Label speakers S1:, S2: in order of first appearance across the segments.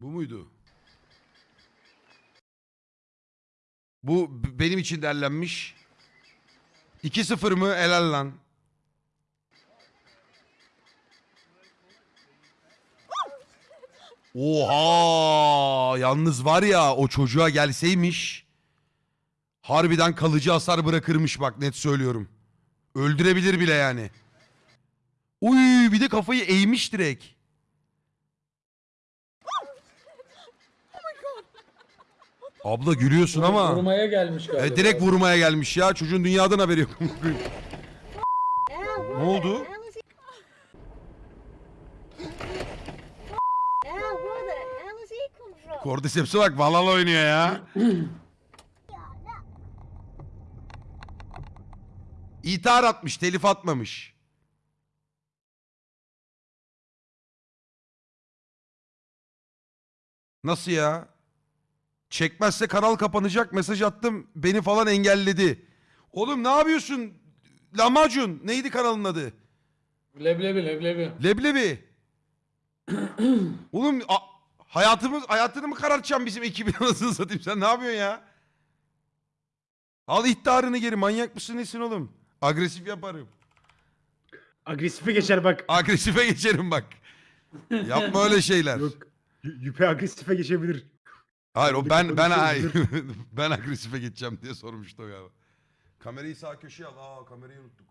S1: Bu muydu? Bu benim için derlenmiş. 2-0 mı? Helal lan. Oha! Yalnız var ya o çocuğa gelseymiş. Harbiden kalıcı hasar bırakırmış bak net söylüyorum. Öldürebilir bile yani. Uy bir de kafayı eğmiş direkt. Abla gülüyorsun ama.
S2: Vurmaya gelmiş galiba.
S1: E, direkt vurmaya gelmiş ya. Çocuğun dünyadan haberi yok. ne oldu? Cordyceps'e bak Valhalla oynuyor ya. İthar atmış, telif atmamış. Nasıl ya? Çekmezse kanal kapanacak mesaj attım beni falan engelledi. Oğlum ne yapıyorsun? Lahmacun neydi kanalın adı?
S2: Leblebi leblebi.
S1: Leblebi. Oğlum a- hayatımız hayatını mı karartacaksın bizim ekibin anasını satayım sen ne yapıyorsun ya? Al ihtarını geri manyak mısın nesin oğlum? Agresif yaparım.
S3: Agresife geçer bak.
S1: Agresife geçerim bak. Yapma öyle şeyler.
S3: Yok. y- Yüpe agresife geçebilir.
S1: Hayır o ben ben ay,
S3: konuşuyoruz,
S1: ben agresife geçeceğim diye sormuştu o galiba. Kamerayı sağ köşeye al. Aa kamerayı unuttuk.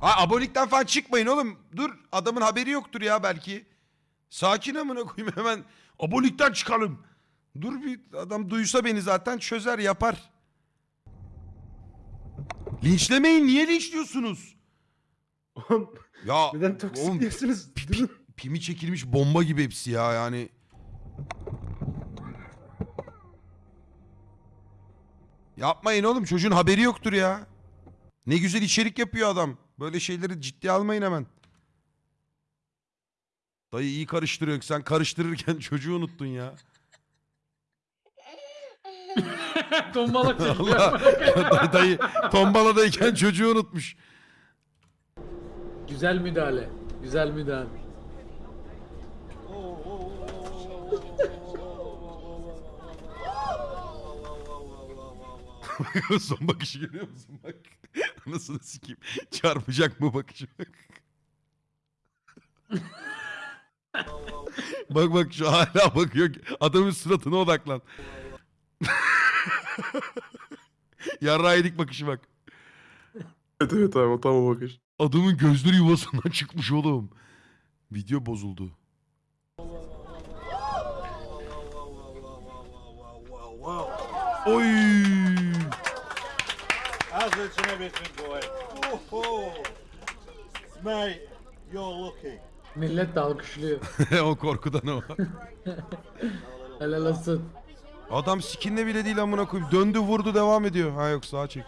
S1: Ha abonelikten falan çıkmayın oğlum. Dur adamın haberi yoktur ya belki. Sakin amına koyayım hemen abonelikten çıkalım. Dur bir adam duysa beni zaten çözer yapar. Linçlemeyin niye linçliyorsunuz?
S3: Oğlum
S1: Ya
S3: neden toksik
S1: oğlum,
S3: diyorsunuz? Durun.
S1: pimi çekilmiş bomba gibi hepsi ya yani. Yapmayın oğlum çocuğun haberi yoktur ya. Ne güzel içerik yapıyor adam. Böyle şeyleri ciddiye almayın hemen. Dayı iyi karıştırıyor. Sen karıştırırken çocuğu unuttun ya.
S2: Çekiyor.
S1: Allah. Dayı tombaladayken çocuğu unutmuş.
S2: Güzel müdahale. Güzel müdahale.
S1: Son bakışı görüyor musun bak. Anasını sikeyim. Çarpacak mı bakışı bak. bak bak şu hala bakıyor. Adamın suratına odaklan. Yarrağı yedik bakışı bak.
S4: Evet evet abi o tam o bakış.
S1: Adamın gözleri yuvasından çıkmış oğlum. Video bozuldu. Oy!
S5: Everything going? Oh, oh. Mate, you're lucky.
S2: Millet de alkışlıyor.
S1: o korkudan o.
S2: Helal olsun.
S1: Adam skinle bile değil amına koyayım. Döndü vurdu devam ediyor. Ha yok sağa çek.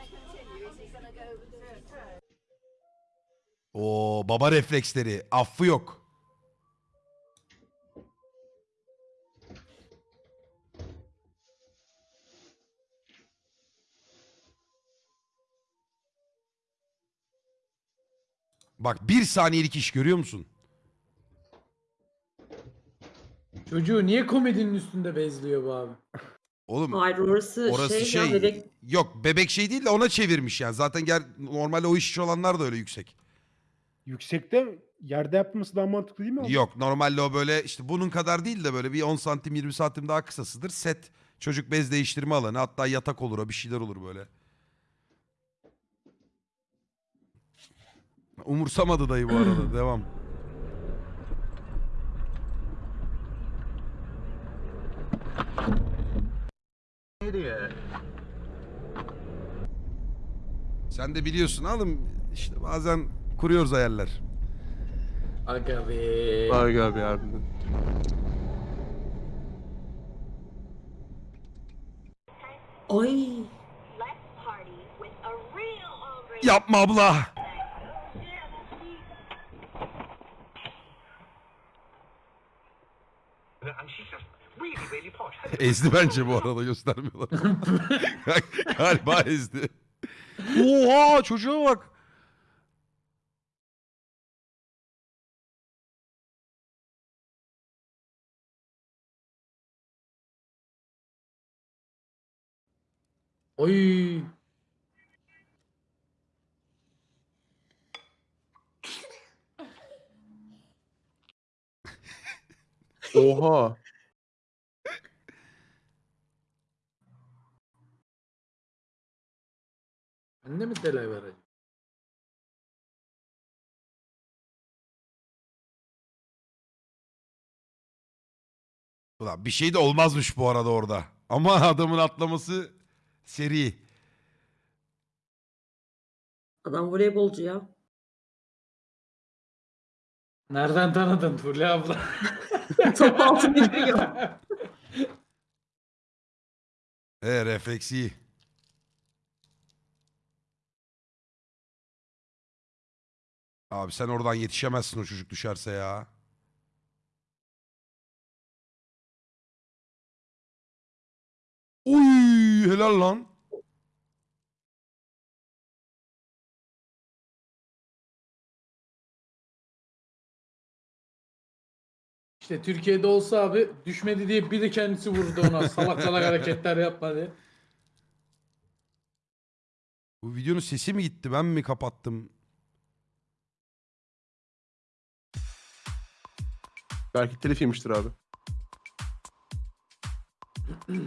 S1: Oo baba refleksleri. Affı yok. Bak bir saniyelik iş görüyor musun?
S2: Çocuğu niye komedinin üstünde bezliyor bu abi?
S1: Oğlum
S6: Hayır orası,
S1: Orası
S6: şey,
S1: şey,
S6: ya bebek
S1: yok bebek şey değil de ona çevirmiş yani. Zaten gel normalde o iş olanlar da öyle yüksek.
S3: Yüksekte yerde yapması daha mantıklı değil mi abi?
S1: Yok normalde o böyle işte bunun kadar değil de böyle bir 10 santim 20 santim daha kısasıdır. Set çocuk bez değiştirme alanı hatta yatak olur o bir şeyler olur böyle. Umursamadı dayı bu arada devam. Sen de biliyorsun oğlum işte bazen kuruyoruz hayaller.
S2: Aga be.
S4: Abi abi harbiden.
S6: ay
S7: Let's party with a real hombre.
S1: Yapma abla. Ezdi bence bu arada göstermiyorlar. Galiba ezdi. Oha çocuğa bak.
S2: Oy.
S4: Oha.
S2: Delay var acaba?
S1: Ulan bir şey de olmazmış bu arada orada. Ama adamın atlaması seri.
S6: Adam voleybolcu ya.
S2: Nereden tanıdın Fulya abla?
S6: Top altı biliyor.
S1: E refleks iyi. Abi sen oradan yetişemezsin o çocuk düşerse ya. Uy helal lan.
S2: İşte Türkiye'de olsa abi düşmedi diye biri kendisi vurdu ona. Salak salak hareketler yapma diye.
S1: Bu videonun sesi mi gitti ben mi kapattım?
S4: Belki telif yemiştir abi.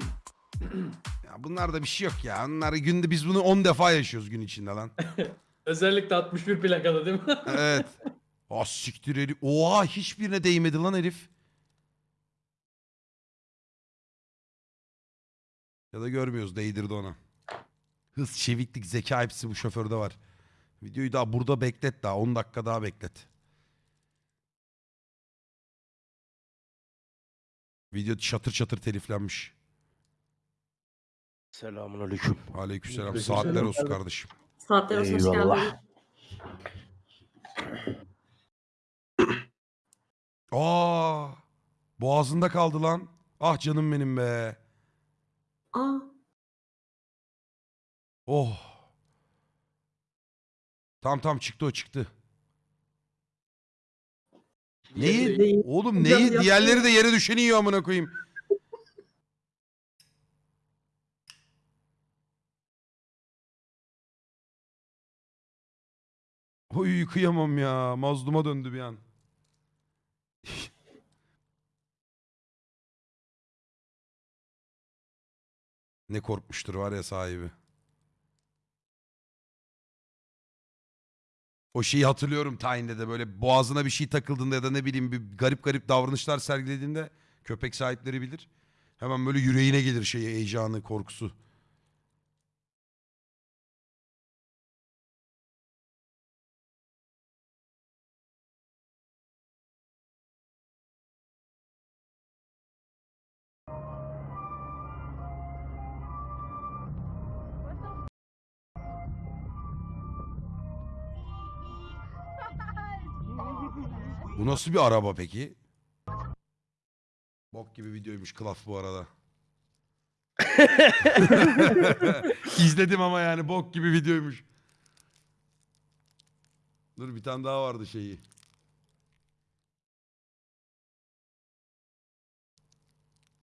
S1: Ya bunlarda bir şey yok ya. Bunlar günde biz bunu 10 defa yaşıyoruz gün içinde lan.
S2: Özellikle 61 plakalı değil mi?
S1: Evet. Ah siktir herif. Oha hiçbirine değmedi lan herif. Ya da görmüyoruz değdirdi ona. Hız, çeviklik, zeka hepsi bu şoförde var. Videoyu daha burada beklet daha 10 dakika daha beklet. Video çatır çatır teliflenmiş.
S8: Selamun aleyküm.
S1: Aleykümselam. Saatler olsun kardeşim.
S6: Saatler olsun hoş
S8: Eyvallah.
S1: Aa! Boğazında kaldı lan. Ah canım benim be.
S6: Aa
S1: Oh. Tamam tamam çıktı o çıktı. Neyi?
S6: Değil.
S1: Oğlum
S6: Hocam
S1: neyi?
S6: yapma.
S1: Diğerleri de yere düşeni yiyor amına koyayım. Oy kıyamam ya. Mazluma döndü bir an. ne korkmuştur var ya sahibi. O şeyi hatırlıyorum tayinde de böyle boğazına bir şey takıldığında ya da ne bileyim bir garip garip davranışlar sergilediğinde köpek sahipleri bilir. Hemen böyle yüreğine gelir şeyi heyecanı, korkusu. Bu nasıl bir araba peki? Bok gibi videoymuş Klaf bu arada. İzledim ama yani bok gibi videoymuş. Dur bir tane daha vardı şeyi.